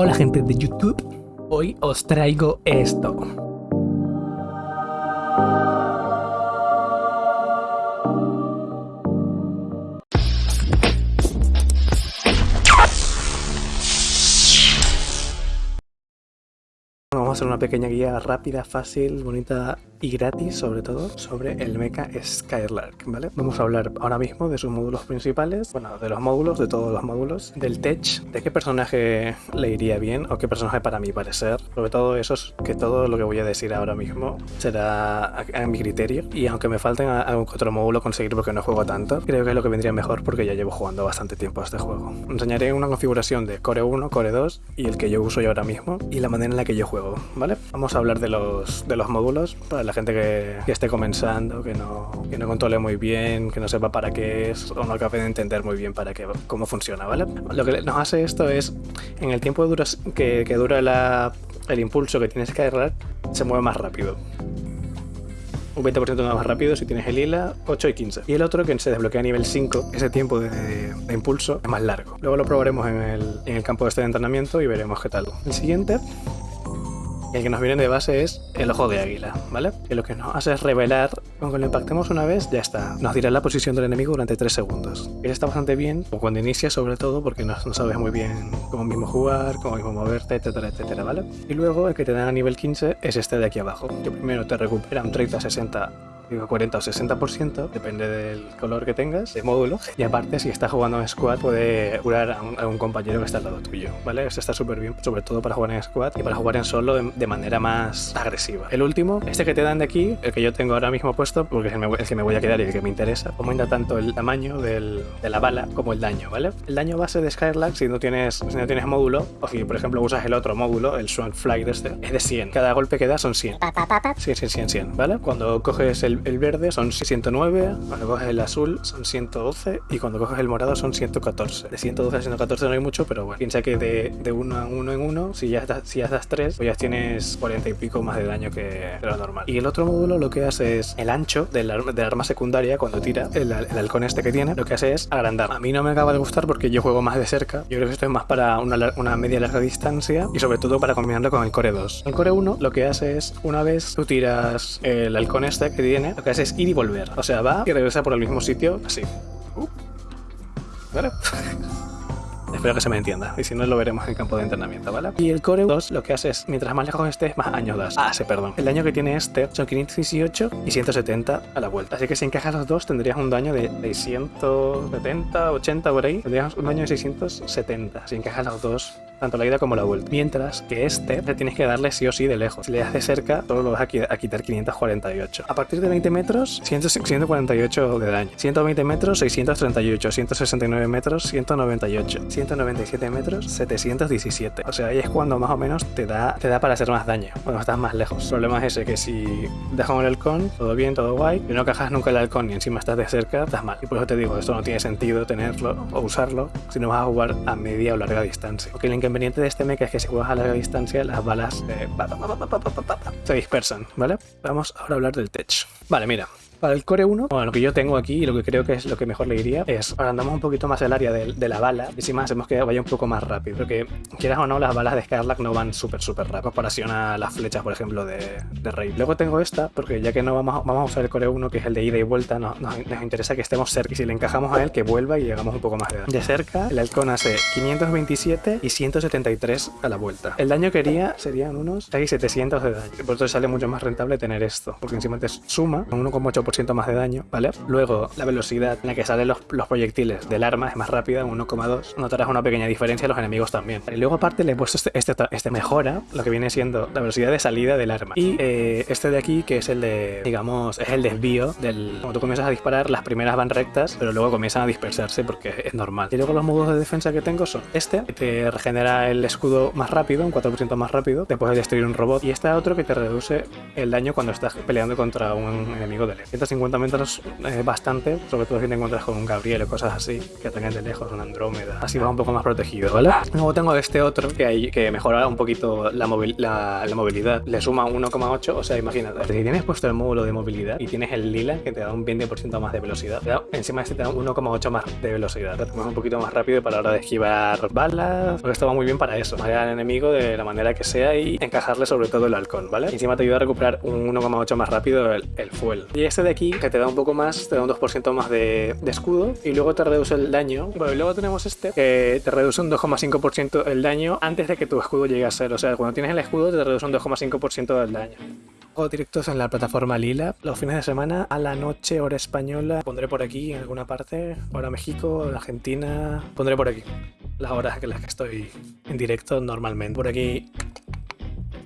Hola gente de YouTube, hoy os traigo esto. Hacer una pequeña guía rápida, fácil, bonita y gratis sobre todo sobre el mecha Skylark, ¿vale? Vamos a hablar ahora mismo de sus módulos principales, bueno, de los módulos, de todos los módulos, del tech, de qué personaje le iría bien o qué personaje para mi parecer, sobre todo eso es que todo lo que voy a decir ahora mismo será a, mi criterio y aunque me falten algún otro módulo conseguir porque no juego tanto, creo que es lo que vendría mejor porque ya llevo jugando bastante tiempo a este juego. Enseñaré una configuración de Core 1, Core 2 y el que yo uso yo ahora mismo y la manera en la que yo juego, ¿vale? Vamos a hablar de los, de los módulos para la gente que, esté comenzando, que no, que no controle muy bien, que no sepa para qué es o no acabe de entender muy bien para qué, cómo funciona, ¿vale? Lo que nos hace esto es, en el tiempo que, dura el impulso que tienes que agarrar, se mueve más rápido un 20% más rápido si tienes el lila, 8 y 15. Y el otro que se desbloquea a nivel 5, ese tiempo de, impulso es más largo. Luego lo probaremos en el, en el campo de este de entrenamiento y veremos qué tal. El siguiente el que nos viene de base es el ojo de águila, ¿vale? Que lo que nos hace es revelar, cuando lo impactemos una vez, ya está. Nos dirá la posición del enemigo durante 3 segundos. Eso está bastante bien, cuando inicia sobre todo, porque no, sabes muy bien cómo mismo jugar, cómo mismo moverte, etcétera, etcétera, ¿vale? Y luego el que te da a nivel 15 es este de aquí abajo, que primero te recupera un 30-60 digo 40 o 60%, depende del color que tengas, de módulo. Y aparte, si estás jugando en squad, puede curar a un, compañero que está al lado tuyo, ¿vale? Esto está súper bien, sobre todo para jugar en squad y para jugar en solo de, manera más agresiva. El último, este que te dan de aquí, el que yo tengo ahora mismo puesto, porque es el, que me voy a quedar y el que me interesa, aumenta tanto el tamaño de la bala como el daño, ¿vale? El daño base de Skylark, si no tienes, si no tienes módulo, o si por ejemplo usas el otro módulo, el Swan Fly de este, es de 100. Cada golpe que da son 100. 100, 100, 100, 100, ¿vale? Cuando coges el el, verde son 109, cuando coges el azul son 112 y cuando coges el morado son 114. De 112 a 114 no hay mucho, pero bueno, piensa que de, de uno a uno en uno, si ya, das, si ya das 3, pues ya tienes 40 y pico más de daño que lo normal. Y el otro módulo lo que hace es el ancho del, del arma secundaria cuando tira, el, el, halcón este que tiene, lo que hace es agrandar. A mí no me acaba de gustar porque yo juego más de cerca. Yo creo que esto es más para una, una media larga distancia y sobre todo para combinarlo con el Core 2. El Core 1 lo que hace es, una vez tú tiras el halcón este que tiene, lo que hace es ir y volver. O sea, va y regresa por el mismo sitio, así. Uh. ¿Vale? Espero que se me entienda, y si no lo veremos en campo de entrenamiento, ¿vale? Y el Core 2 lo que hace es, mientras más lejos estés, más años das. Ah, sí, perdón. El daño que tiene este son 518 y 170 a la vuelta. Así que si encajas los dos, tendrías un daño de 670, 80 por ahí. Tendrías un daño de 670 si encajas los dos tanto la ida como la vuelta. Mientras que este te tienes que darle sí o sí de lejos. Si le das cerca, solo lo vas a, quitar 548. A partir de 20 metros, 148 de daño. 120 metros, 638. 169 metros, 198. 197 metros, 717. O sea, ahí es cuando más o menos te da, te da para hacer más daño, cuando estás más lejos. El problema es ese, que si dejas el halcón, todo bien, todo guay, y no cajas nunca el halcón y encima estás de cerca, estás mal. Y por eso te digo, esto no tiene sentido tenerlo o usarlo si no vas a jugar a media o larga distancia. Porque el inconveniente de este mecha es que si juegas a larga distancia, las balas se dispersan, ¿vale? Vamos ahora a hablar del tech. Vale, mira, para el Core 1, bueno, lo que yo tengo aquí y lo que creo que es lo que mejor le iría es agrandamos un poquito más el área de, la bala y si más hacemos que vaya un poco más rápido. Porque quieras o no, las balas de Scarlac no van súper súper rápido comparación a las flechas, por ejemplo, de, de Rey. Luego tengo esta, porque ya que no vamos, a usar el Core 1, que es el de ida y vuelta, nos, interesa que estemos cerca. Y si le encajamos a él, que vuelva y llegamos un poco más de daño. De cerca, el halcón hace 527 y 173 a la vuelta. El daño que haría serían unos 700 de daño. Por eso sale mucho más rentable tener esto, porque encima te suma un 1,8% más de daño, ¿vale? Luego, la velocidad en la que salen los, proyectiles del arma es más rápida, 1,2. Notarás una pequeña diferencia, los enemigos también. Y luego aparte le he puesto este, este, este, mejora, lo que viene siendo la velocidad de salida del arma. Y eh, este de aquí, que es el de, digamos, es el desvío del... Cuando tú comienzas a disparar, las primeras van rectas, pero luego comienzan a dispersarse porque es normal. Y luego los modos de defensa que tengo son este, que te regenera el escudo más rápido, un 4% más rápido, después de destruir un robot. Y este otro que te reduce el daño cuando estás peleando contra un enemigo de lejos 150 metros es bastante, sobre todo si te encuentras con un Gabriel o cosas así, que tengas de lejos, un Andrómeda. Así vas un poco más protegido, ¿vale? Luego tengo este otro que, hay, que mejora un poquito la, movilidad. Le suma 1,8, o sea, imagínate. Si tienes puesto el módulo de movilidad y tienes el lila que te da un 20% más de velocidad, encima este te da 1,8 más de velocidad. Te un poquito más rápido para la hora de esquivar balas, porque esto va muy bien para eso. Marear al enemigo de la manera que sea y encajarle sobre todo el halcón, ¿vale? encima te ayuda a recuperar un 1,8 más rápido el, el, fuel. Y este de aquí, que te da un poco más, te da un 2% más de, escudo y luego te reduce el daño. Bueno, y luego tenemos este, que te reduce un 2,5% el daño antes de que tu escudo llegue a ser. O sea, cuando tienes el escudo te reduce un 2,5% del daño. Directos en la plataforma Lila los fines de semana a la noche, hora española. Pondré por aquí en alguna parte, hora México, Argentina. Pondré por aquí las horas en las que estoy en directo normalmente. Por aquí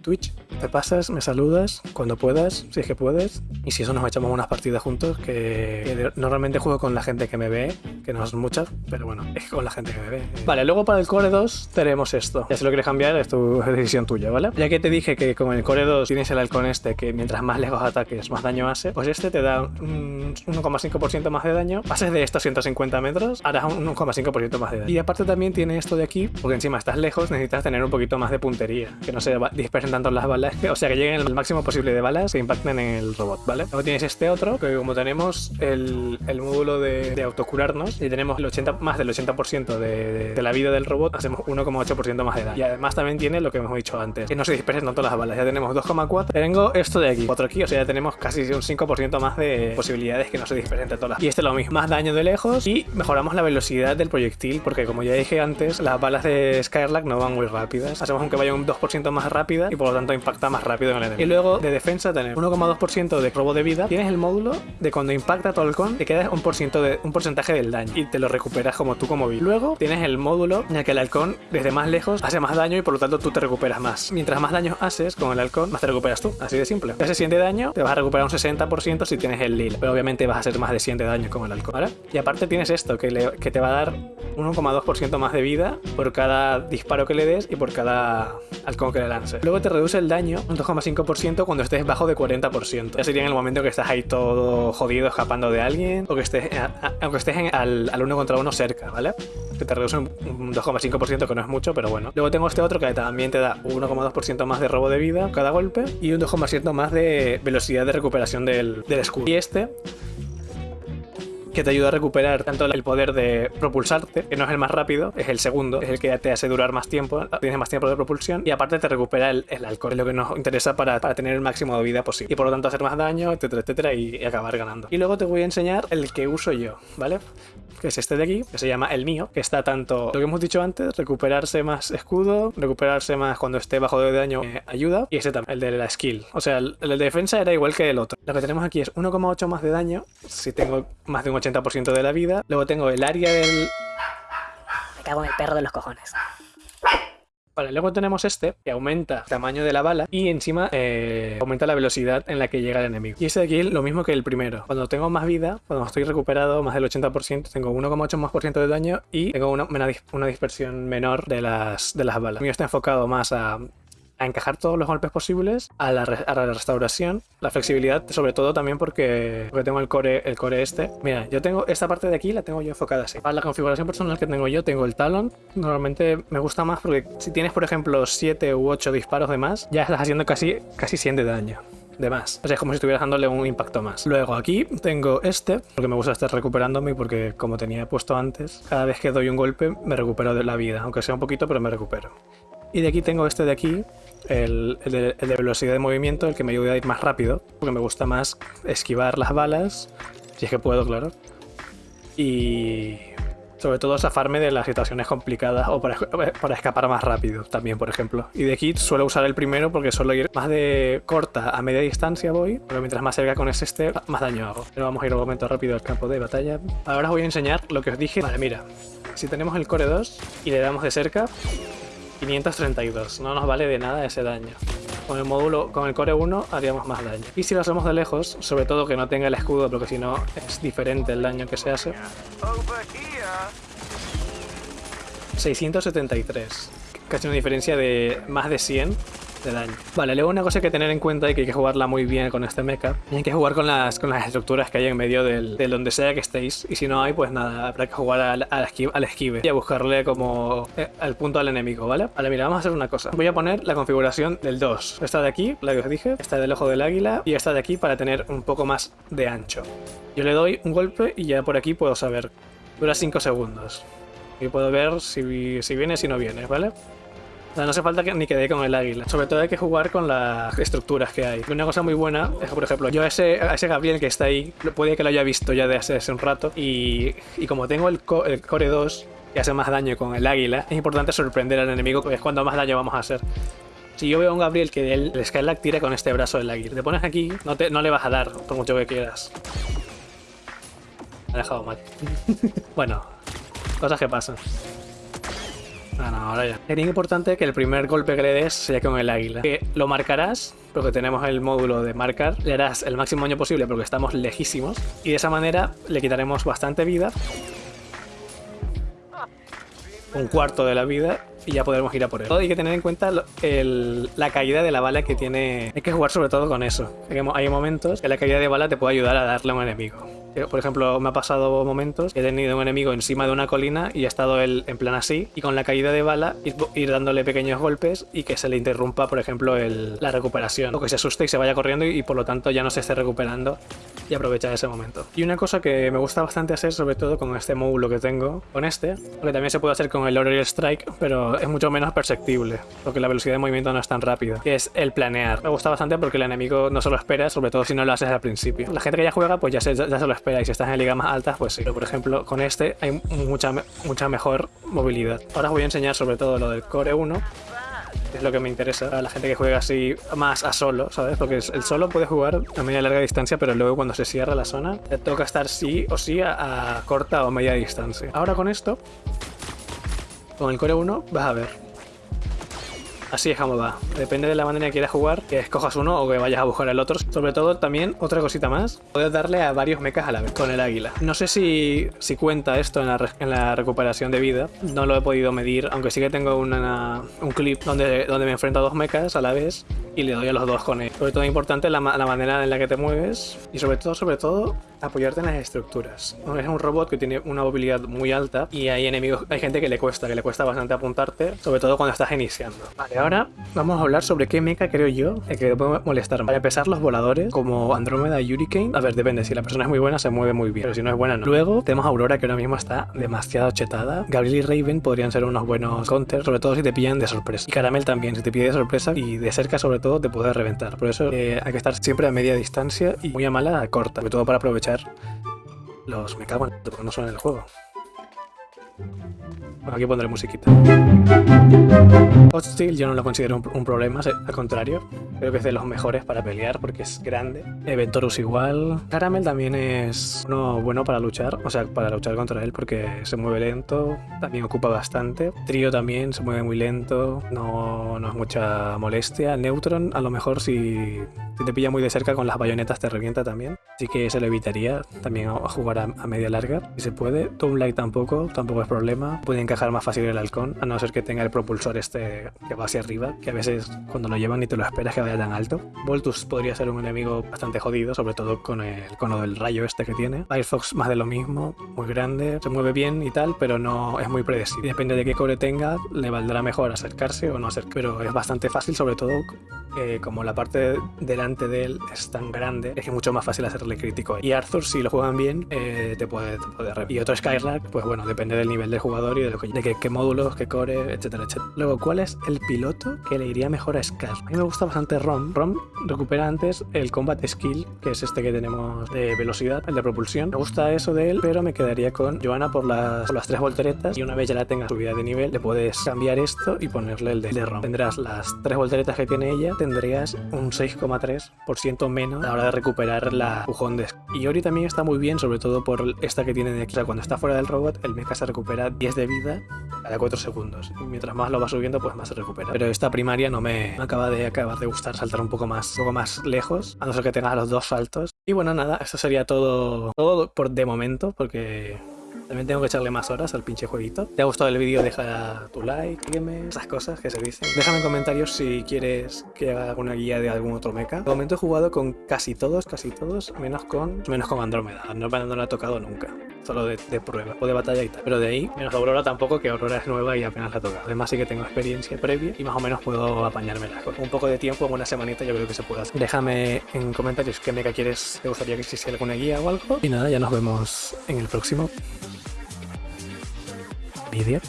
Twitch. Te pasas, me saludas cuando puedas, si es que puedes. Y si eso nos echamos unas partidas juntos, que, normalmente juego con la gente que me ve, que no son muchas, pero bueno, es con la gente que me ve. Vale, luego para el Core 2 tenemos esto. Ya si lo quieres cambiar, es tu decisión tuya, ¿vale? Ya que te dije que con el Core 2 tienes el halcón este, que mientras más lejos ataques, más daño hace, pues este te da un 1,5% más de daño. Pases de estos 150 metros, harás un 1,5% más de daño. Y aparte también tiene esto de aquí, porque encima estás lejos, necesitas tener un poquito más de puntería, que no se dispersen tanto las balas, o sea que lleguen el máximo posible de balas que impacten en el robot, ¿vale? Luego tienes este otro, que como tenemos el, el módulo de, de, autocurarnos y tenemos el 80, más del 80% de, de, la vida del robot, hacemos 1,8% más de daño. Y además también tiene lo que hemos dicho antes, que no se dispersen tanto las balas. Ya tenemos 2,4. Tengo esto de aquí, otro aquí, o sea, ya tenemos casi un 5% más de posibilidades que no se dispersen todas las Y este lo mismo, más daño de lejos y mejoramos la velocidad del proyectil, porque como ya dije antes, las balas de Skyrlack no van muy rápidas. Hacemos aunque vaya un 2% más rápida y por lo tanto impacta más rápido en el enemigo. Y luego de defensa tener 1,2% de robo de vida. Tienes el módulo de cuando impacta tu halcón, te queda un, de, un porcentaje del daño y te lo recuperas como tú como vi. Luego tienes el módulo en el que el halcón desde más lejos hace más daño y por lo tanto tú te recuperas más. Mientras más daño haces con el halcón, más te recuperas tú. Así de simple. Si haces 100 de daño, te vas a recuperar un 60% si tienes el lila. Pero obviamente vas a hacer más de 100 de daño con el halcón. ¿vale? Y aparte tienes esto, que, le, que te va a dar 1,2% más de vida por cada disparo que le des y por cada halcón que le lances. Luego te reduce el daño un 2,5% cuando estés bajo de 40%. Ya sería en el momento que estás ahí todo jodido escapando de alguien o que estés, aunque estés al, al, uno contra uno cerca, ¿vale? Que te reduce un, un 2,5% que no es mucho, pero bueno. Luego tengo este otro que también te da 1,2% más de robo de vida cada golpe y un 2,7% más de velocidad de recuperación del, del escudo. Y este que te ayuda a recuperar tanto el poder de propulsarte, que no es el más rápido, es el segundo, es el que te hace durar más tiempo, tienes más tiempo de propulsión, y aparte te recupera el, alcohol, es lo que nos interesa para, para, tener el máximo de vida posible. Y por lo tanto hacer más daño, etcétera, etcétera, y, y, acabar ganando. Y luego te voy a enseñar el que uso yo, ¿vale? Que es este de aquí, que se llama el mío, que está tanto, lo que hemos dicho antes, recuperarse más escudo, recuperarse más cuando esté bajo de daño, eh, ayuda, y este también, el de la skill. O sea, el, el de defensa era igual que el otro. Lo que tenemos aquí es 1,8 más de daño, si tengo más de un 80% de la vida. Luego tengo el área del... Me cago en el perro de los cojones. Vale, luego tenemos este, que aumenta el tamaño de la bala y encima eh, aumenta la velocidad en la que llega el enemigo. Y este de aquí lo mismo que el primero. Cuando tengo más vida, cuando estoy recuperado más del 80%, tengo 1,8 más por ciento de daño y tengo una, una, dispersión menor de las, de las balas. El mío está enfocado más a a encajar todos los golpes posibles, a la, restauración, la flexibilidad, sobre todo también porque, porque tengo el core, el core este. Mira, yo tengo esta parte de aquí, la tengo yo enfocada así. Para la configuración personal que tengo yo, tengo el talón. Normalmente me gusta más porque si tienes, por ejemplo, 7 u 8 disparos de más, ya estás haciendo casi, casi 100 de daño de más. O sea, es como si estuvieras dándole un impacto más. Luego aquí tengo este, porque me gusta estar recuperándome porque como tenía puesto antes, cada vez que doy un golpe me recupero de la vida, aunque sea un poquito, pero me recupero. Y de aquí tengo este de aquí, el, el, de, el, de, velocidad de movimiento, el que me ayuda a ir más rápido, porque me gusta más esquivar las balas, si es que puedo, claro. Y sobre todo zafarme de las situaciones complicadas o para, para, escapar más rápido también, por ejemplo. Y de aquí suelo usar el primero porque suelo ir más de corta a media distancia voy, pero mientras más cerca con ese este, más daño hago. Pero vamos a ir un momento rápido al campo de batalla. Ahora os voy a enseñar lo que os dije. Vale, mira, si tenemos el core 2 y le damos de cerca, 532, no nos vale de nada ese daño. Con el módulo, con el core 1 haríamos más daño. Y si lo hacemos de lejos, sobre todo que no tenga el escudo, porque si no es diferente el daño que se hace. 673. Casi una diferencia de más de 100 de daño. Vale, luego una cosa que tener en cuenta y que hay que jugarla muy bien con este mecha, hay que jugar con las, con las estructuras que hay en medio del, donde sea que estéis, y si no hay, pues nada, habrá que jugar al, al esquive y a buscarle como eh, al punto al enemigo, ¿vale? Vale, mira, vamos a hacer una cosa. Voy a poner la configuración del 2. Esta de aquí, la que os dije, esta del ojo del águila, y esta de aquí para tener un poco más de ancho. Yo le doy un golpe y ya por aquí puedo saber. Dura 5 segundos. Y puedo ver si, si viene, si no viene, ¿vale? O sea, no hace falta que, ni que dé con el águila. Sobre todo hay que jugar con las estructuras que hay. Una cosa muy buena es que, por ejemplo, yo a ese, a ese Gabriel que está ahí, puede que lo haya visto ya de hace, un rato. Y, y como tengo el, el Core 2, que hace más daño con el águila, es importante sorprender al enemigo, que es cuando más daño vamos a hacer. Si yo veo a un Gabriel que el, el Skylark tira con este brazo del águila, te pones aquí, no, te, no le vas a dar, por mucho que quieras. Me ha dejado mal. bueno, cosas que pasan. Ah, no, ahora ya. Sería importante que el primer golpe que le des sea con el águila. Que lo marcarás, porque tenemos el módulo de marcar. Le harás el máximo daño posible porque estamos lejísimos. Y de esa manera le quitaremos bastante vida. Un cuarto de la vida y ya podremos ir a por él. Hay que tener en cuenta la caída de la bala que tiene... Hay que jugar sobre todo con eso. Hay momentos que la caída de bala te puede ayudar a darle a un enemigo. Por ejemplo, me ha pasado momentos que he tenido un enemigo encima de una colina y ha estado él en plan así, y con la caída de bala ir, dándole pequeños golpes y que se le interrumpa, por ejemplo, el, la recuperación, o que se asuste y se vaya corriendo y, y, por lo tanto ya no se esté recuperando y aprovechar ese momento. Y una cosa que me gusta bastante hacer, sobre todo con este módulo que tengo, con este, porque también se puede hacer con el Oriel Strike, pero es mucho menos perceptible, porque la velocidad de movimiento no es tan rápida, que es el planear. Me gusta bastante porque el enemigo no se lo espera, sobre todo si no lo haces al principio. La gente que ya juega, pues ya se, ya se lo espera y si estás en ligas más altas, pues sí. Pero por ejemplo, con este hay mucha, mucha mejor movilidad. Ahora os voy a enseñar sobre todo lo del Core 1, que es lo que me interesa a la gente que juega así más a solo, ¿sabes? Porque el solo puede jugar a media larga distancia, pero luego cuando se cierra la zona, te toca estar sí o sí a, a corta o media distancia. Ahora con esto, con el Core 1, vas a ver Así es como va. Depende de la manera que quieras jugar, que escojas uno o que vayas a buscar el otro. Sobre todo también, otra cosita más, puedes darle a varios mechas a la vez con el águila. No sé si, si cuenta esto en la, en la, recuperación de vida. No lo he podido medir, aunque sí que tengo una, un clip donde, donde me enfrento a dos mechas a la vez y le doy a los dos con él. Sobre todo importante la, la manera en la que te mueves y sobre todo, sobre todo, apoyarte en las estructuras. Es un robot que tiene una movilidad muy alta y hay enemigos, hay gente que le cuesta, que le cuesta bastante apuntarte, sobre todo cuando estás iniciando. Vale, ahora vamos a hablar sobre qué mecha creo yo que te puede molestar. Para empezar, los voladores, como Andrómeda y Hurricane. A ver, depende, si la persona es muy buena se mueve muy bien, pero si no es buena no. Luego tenemos Aurora que ahora mismo está demasiado chetada. Gabriel y Raven podrían ser unos buenos counters, sobre todo si te pillan de sorpresa. Y Caramel también, si te pide de sorpresa y de cerca sobre todo te puede reventar. Por eso eh, hay que estar siempre a media distancia y muy a mala a corta, sobre todo para aprovechar los me cago en porque no son en el juego. Bueno, aquí pondré musiquita. Hostile yo no lo considero un, problema, al contrario. Creo que es de los mejores para pelear porque es grande. Ventorus igual. Caramel también es uno bueno para luchar, o sea, para luchar contra él porque se mueve lento, también ocupa bastante. Trio también se mueve muy lento, no, no es mucha molestia. Neutron a lo mejor si, si, te pilla muy de cerca con las bayonetas te revienta también. Así que se lo evitaría también a jugar a, a media larga. Si se puede. Light tampoco, tampoco es problema. Pueden encajar más fácil el halcón, a no ser que tenga el propulsor este que va hacia arriba, que a veces cuando lo llevan ni te lo esperas que vaya tan alto. Voltus podría ser un enemigo bastante jodido, sobre todo con el cono del rayo este que tiene. Firefox más de lo mismo, muy grande, se mueve bien y tal, pero no es muy predecible. Depende de qué core tenga, le valdrá mejor acercarse o no acercarse, pero es bastante fácil, sobre todo eh, como la parte delante de él es tan grande, es que es mucho más fácil hacerle crítico. Y Arthur, si lo juegan bien, eh, te puede, te Y otro Skylark, pues bueno, depende del nivel del jugador y de, lo que, de qué, módulos, qué core, etcétera, etcétera. Luego, ¿cuál es el piloto que le iría mejor a Scar? A mí me gusta bastante Rom. Rom recupera antes el Combat Skill, que es este que tenemos de velocidad, el de propulsión. Me gusta eso de él, pero me quedaría con Johanna por las, por las tres volteretas y una vez ya la tenga subida de nivel, le puedes cambiar esto y ponerle el de, de Rom. Tendrás las tres volteretas que tiene ella, tendrías un 6,3% menos a la hora de recuperar la Y Ori también está muy bien, sobre todo por esta que tiene de extra. Cuando está fuera del robot, el mecha se recupera 10 de vida cada 4 segundos. Y mientras más lo va subiendo, pues más se recupera. Pero esta primaria no me acaba de acabar de gustar saltar un poco más, un poco más lejos, a no ser que tenga los dos saltos. Y bueno, nada, esto sería todo, todo por de momento, porque También tengo que echarle más horas al pinche jueguito. ¿Te ha gustado el vídeo? Deja tu like, sígueme, esas cosas que se dicen. Déjame en comentarios si quieres que haga alguna guía de algún otro mecha. De momento he jugado con casi todos, casi todos, menos con menos con Andrómeda. Andrómeda no la he tocado nunca. Solo de, de prueba o de batalla y tal. Pero de ahí, menos Aurora tampoco, que Aurora es nueva y apenas la he tocado. Además sí que tengo experiencia previa y más o menos puedo apañármela. Con un poco de tiempo, una semanita yo creo que se puede hacer. Déjame en comentarios qué mecha quieres, te gustaría que hiciese alguna guía o algo. Y nada, ya nos vemos en el próximo vídeos